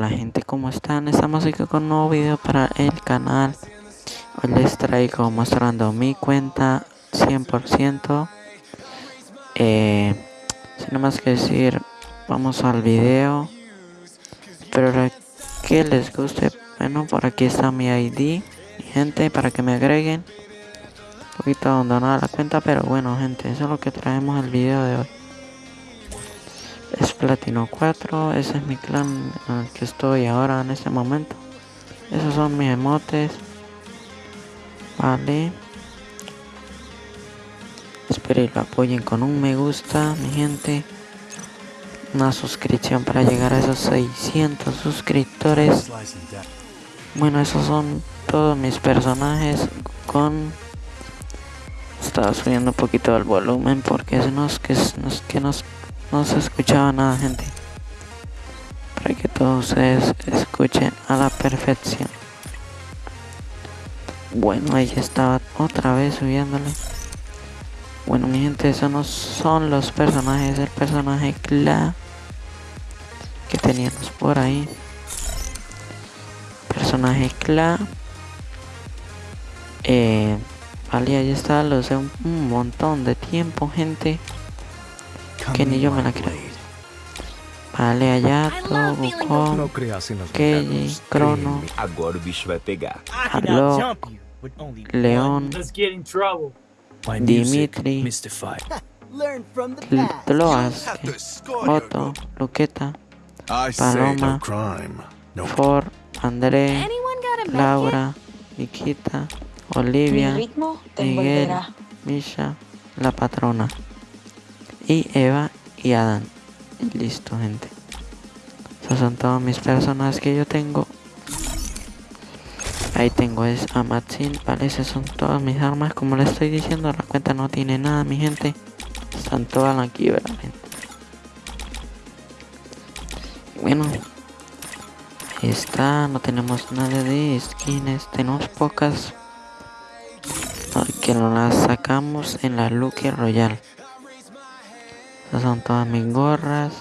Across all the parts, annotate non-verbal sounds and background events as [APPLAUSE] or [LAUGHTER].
Hola gente, ¿cómo están? Estamos aquí con un nuevo video para el canal. Hoy les traigo mostrando mi cuenta 100% eh, Sin más que decir, vamos al video. Espero que les guste Bueno, por aquí está mi ID gente, para que me agreguen. Un poquito abandonada la cuenta, pero bueno gente, eso es lo que traemos el video de hoy es platino 4 ese es mi clan en el que estoy ahora en este momento. Esos son mis emotes. Vale. Espero y lo apoyen con un me gusta mi gente. Una suscripción para llegar a esos 600 suscriptores. Bueno esos son todos mis personajes con estaba subiendo un poquito el volumen porque es nos que, nos, que nos no se escuchaba nada, gente. Para que todos ustedes escuchen a la perfección. Bueno, ahí estaba otra vez subiéndole. Bueno, mi gente, esos no son los personajes. El personaje Cla que teníamos por ahí. Personaje Cla. Eh, vale, ahí está. Lo sé un montón de tiempo, gente que ni yo me la creo. Vale, Ayato, Wukong, Keiji, Crono, Alok, León, Dimitri, Tloas, [LAUGHS] Otto, Luqueta, Paloma, Ford, André, Laura, Nikita, Olivia, Miguel, Misha, la patrona y Eva y Adán. listo, gente. Esas son todas mis personas que yo tengo. Ahí tengo es a Matsin, vale, esas son todas mis armas. Como les estoy diciendo, la cuenta no tiene nada, mi gente. Están todas aquí, ¿verdad? Bueno, ahí está, no tenemos nada de skins, tenemos pocas. Que no las sacamos en la Lucky Royal. Son todas mis gorras.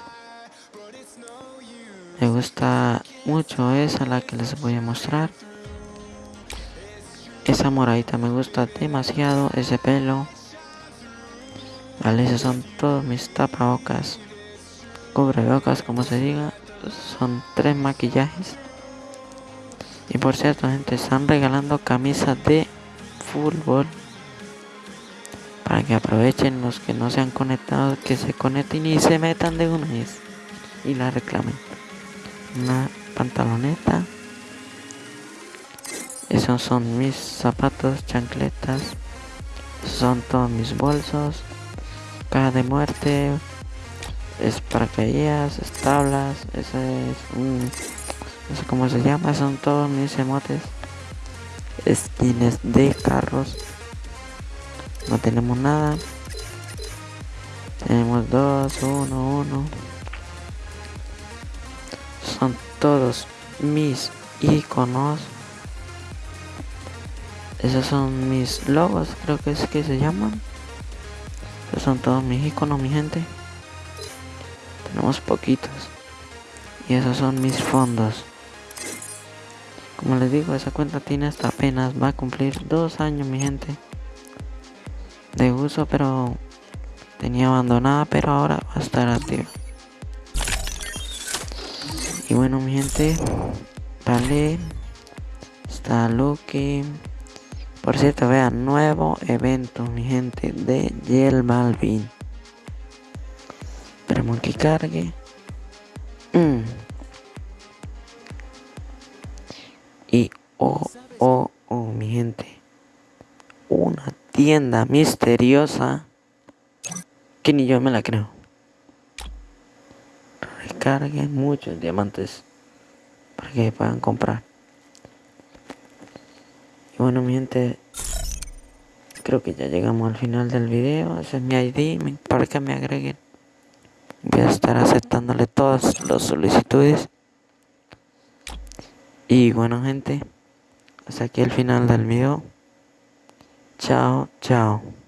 Me gusta mucho esa la que les voy a mostrar. Esa moradita me gusta demasiado. Ese pelo. Vale, esos son todos mis tapabocas. Cubrebocas, como se diga. Son tres maquillajes. Y por cierto, gente, están regalando camisas de fútbol que aprovechen los que no se han conectado, que se conecten y se metan de una vez y la reclamen. Una pantaloneta. Esos son mis zapatos, chancletas. son todos mis bolsos. Caja de muerte. Es para paracaídas, tablas. Ese es un. No sé cómo se llama. Son todos mis emotes. Skins de carros no tenemos nada. Tenemos dos uno uno. Son todos mis iconos. Esos son mis logos creo que es que se llaman. Esos son todos mis iconos mi gente. Tenemos poquitos. Y esos son mis fondos. Como les digo esa cuenta tiene hasta apenas va a cumplir dos años mi gente de uso, pero tenía abandonada, pero ahora va a estar activa. Y bueno, mi gente, vale, está Lucky. Por cierto, vean, nuevo evento, mi gente, de Yel Balvin. Esperemos que cargue. Mm. Y oh, oh, oh, mi gente. Tienda misteriosa que ni yo me la creo. Recarguen muchos diamantes para que puedan comprar. Y bueno, mi gente, creo que ya llegamos al final del video. Ese es mi ID para que me agreguen. Voy a estar aceptándole todas las solicitudes. Y bueno, gente, hasta aquí el final del video. 娇娇。叫叫